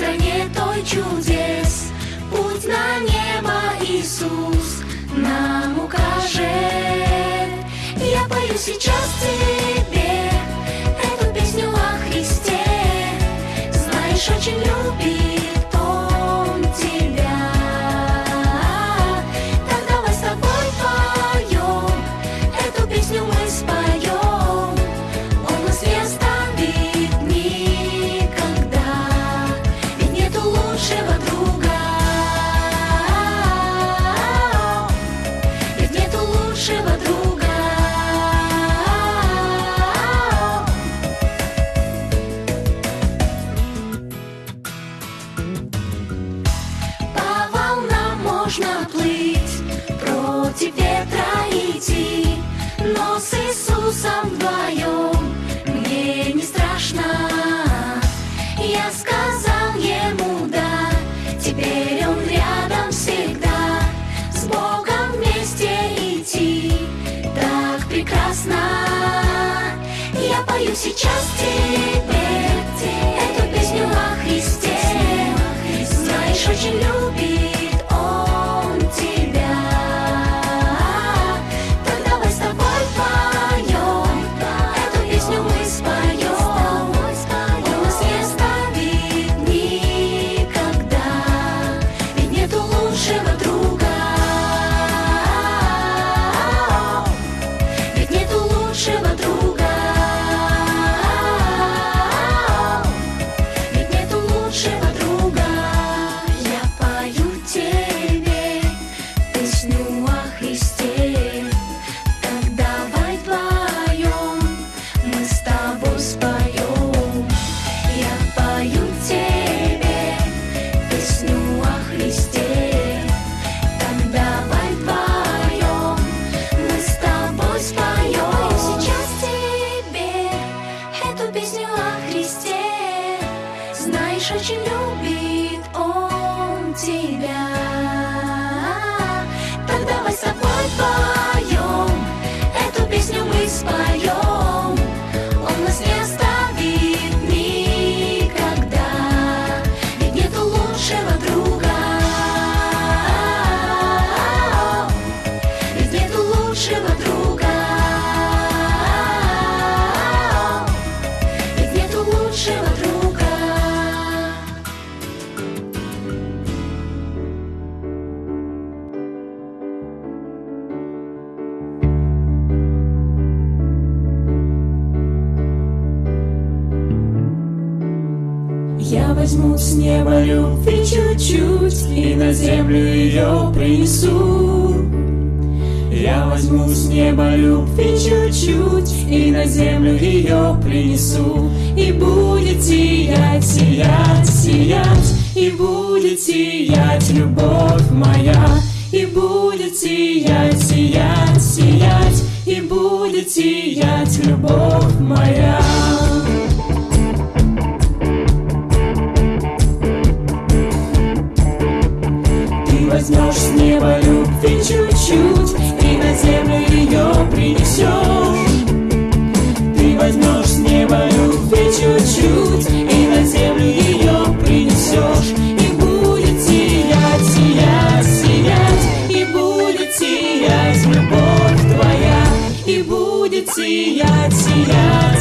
стране той чудес, Путь на небо Иисус нам укажет. Я пою сейчас тебе эту песню о Христе, Знаешь, очень любит. Ветра идти, но с Иисусом вдвоем мне не страшно. Я сказал ему да, теперь он рядом всегда, с Богом вместе идти, так прекрасно. Я пою сейчас тебе эту песню о Христе. Знаешь, очень любит Я возьму с неба любви чуть-чуть И на землю ее принесу. Я возьму с неба любви чуть-чуть И на землю ее принесу. И будет сиять, сиять, сиять И будет сиять любовь моя. И будет сиять, сиять, сиять И будет сиять любовь моя возьмешь с неба любви чуть-чуть И на землю ее принесешь. Ты возьмешь с неба любви чуть-чуть И на землю ее принесешь. И будет сиять, сиять, сиять И будет сиять любовь твоя. И будет сиять, сиять,